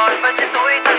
But you trên it